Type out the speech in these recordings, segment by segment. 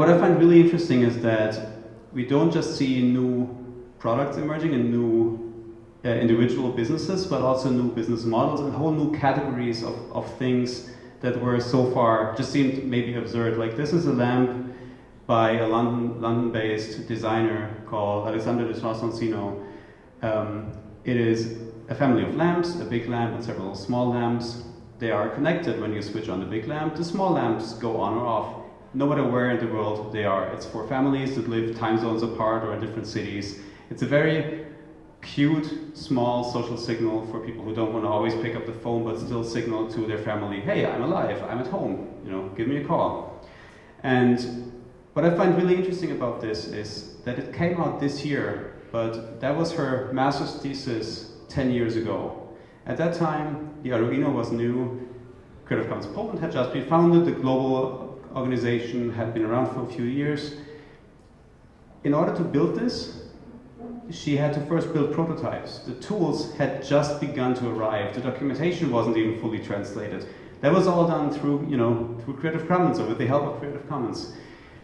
What I find really interesting is that we don't just see new products emerging and new uh, individual businesses, but also new business models and whole new categories of, of things that were so far just seemed maybe absurd. Like this is a lamp by a London, London-based designer called Alexandra Deschamps-Sonsino. Um, it is a family of lamps, a big lamp and several small lamps. They are connected when you switch on the big lamp. The small lamps go on or off no matter where in the world they are. It's for families that live time zones apart or in different cities. It's a very cute, small social signal for people who don't want to always pick up the phone but still signal to their family, hey, I'm alive, I'm at home, you know, give me a call. And what I find really interesting about this is that it came out this year, but that was her master's thesis 10 years ago. At that time, the Arduino was new, Creative Commons Poland had just been founded, the global organization had been around for a few years. In order to build this, she had to first build prototypes. The tools had just begun to arrive. The documentation wasn't even fully translated. That was all done through, you know, through Creative Commons or with the help of Creative Commons.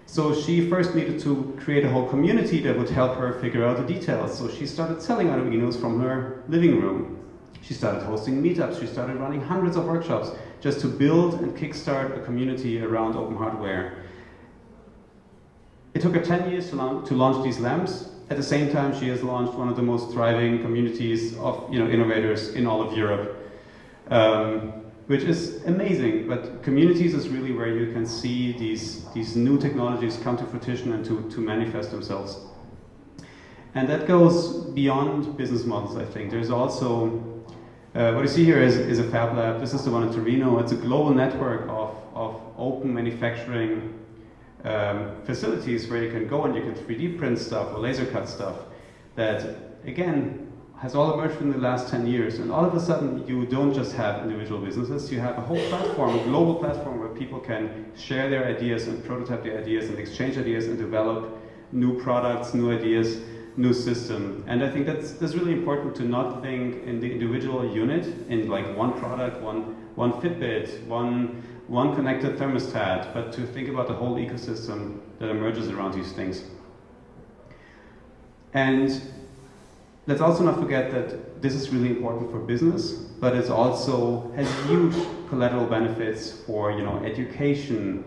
So she first needed to create a whole community that would help her figure out the details. So she started selling Arduinos from her living room. She started hosting meetups. She started running hundreds of workshops just to build and kickstart a community around open hardware. It took her 10 years to, launch, to launch these lamps. At the same time, she has launched one of the most thriving communities of you know, innovators in all of Europe, um, which is amazing. But communities is really where you can see these, these new technologies come to fruition and to, to manifest themselves. And that goes beyond business models, I think. There's also uh, what you see here is, is a fab lab. This is the one in Torino. It's a global network of, of open manufacturing um, facilities where you can go and you can 3D print stuff or laser cut stuff that, again, has all emerged in the last 10 years. And all of a sudden, you don't just have individual businesses, you have a whole platform, a global platform where people can share their ideas and prototype their ideas and exchange ideas and develop new products, new ideas new system. And I think that's, that's really important to not think in the individual unit, in like one product, one, one Fitbit, one, one connected thermostat, but to think about the whole ecosystem that emerges around these things. And let's also not forget that this is really important for business, but it also has huge collateral benefits for you know, education,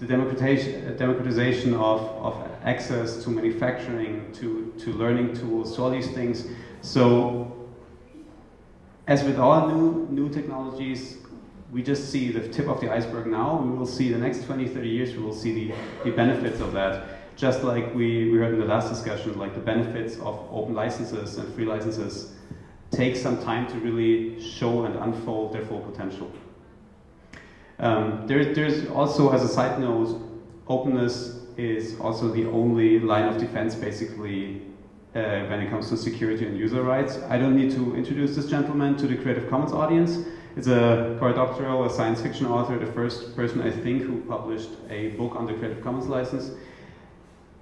the democratization, uh, democratization of, of access to manufacturing, to, to learning tools, to all these things. So as with all new, new technologies, we just see the tip of the iceberg now. We will see the next 20, 30 years, we will see the, the benefits of that. Just like we, we heard in the last discussion, like the benefits of open licenses and free licenses take some time to really show and unfold their full potential. Um, there, there's also, as a side note, openness is also the only line of defense, basically, uh, when it comes to security and user rights. I don't need to introduce this gentleman to the Creative Commons audience. It's Cory Doctorow, a science fiction author, the first person, I think, who published a book on the Creative Commons license.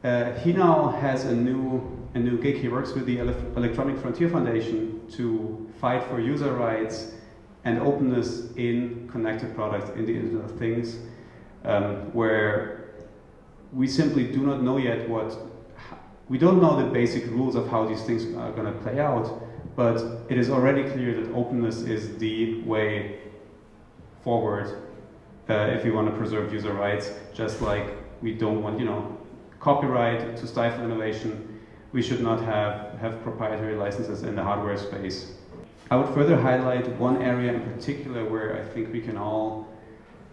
Uh, he now has a new, a new gig. He works with the Electronic Frontier Foundation to fight for user rights and openness in connected products in the Internet of Things, um, where we simply do not know yet what, we don't know the basic rules of how these things are going to play out, but it is already clear that openness is the way forward uh, if we want to preserve user rights, just like we don't want, you know, copyright to stifle innovation, we should not have, have proprietary licenses in the hardware space. I would further highlight one area in particular where I think we can all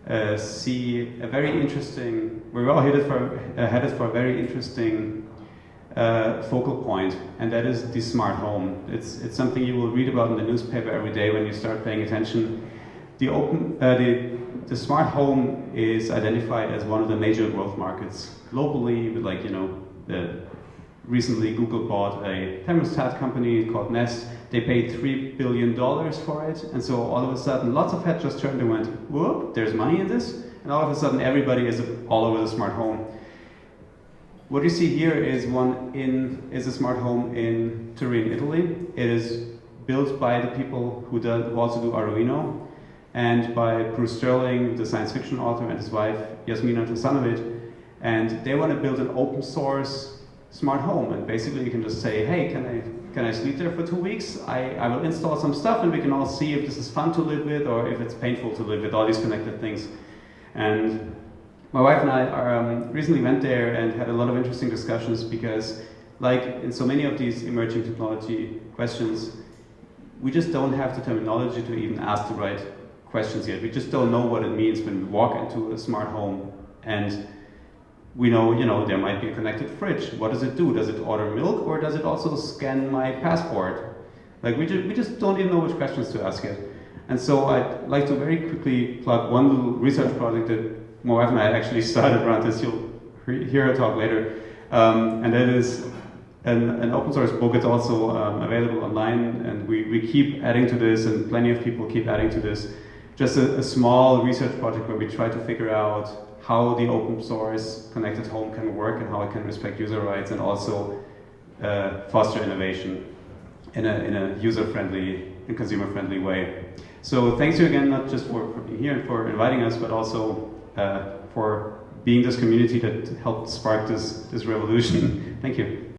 uh, see a very interesting, we're all headed for, uh, headed for a very interesting uh, focal point, and that is the smart home. It's, it's something you will read about in the newspaper every day when you start paying attention. The, open, uh, the, the smart home is identified as one of the major growth markets globally, with like, you know, the, recently Google bought a thermostat company called Nest, they paid $3 billion for it, and so all of a sudden, lots of heads just turned and went, whoop, there's money in this? And all of a sudden, everybody is all over the smart home. What you see here is one in is a smart home in Turin, Italy. It is built by the people who, do, who also do Arduino, and by Bruce Sterling, the science fiction author, and his wife Jasmina Tesanovic. and they want to build an open source smart home. And basically you can just say, hey, can I, can I sleep there for two weeks? I, I will install some stuff and we can all see if this is fun to live with or if it's painful to live with, all these connected things. And my wife and I are, um, recently went there and had a lot of interesting discussions because like in so many of these emerging technology questions, we just don't have the terminology to even ask the right questions yet. We just don't know what it means when we walk into a smart home and we know, you know, there might be a connected fridge. What does it do? Does it order milk or does it also scan my passport? Like we just, we just don't even know which questions to ask it. And so I'd like to very quickly plug one little research project that my wife and I actually started around this. You'll hear her talk later. Um, and that is an, an, open source book. It's also um, available online and we, we keep adding to this and plenty of people keep adding to this. Just a, a small research project where we try to figure out how the open source connected home can work and how it can respect user rights and also uh, foster innovation in a, in a user-friendly and consumer-friendly way. So thanks you again, not just for, for being here and for inviting us, but also uh, for being this community that helped spark this, this revolution. Thank you.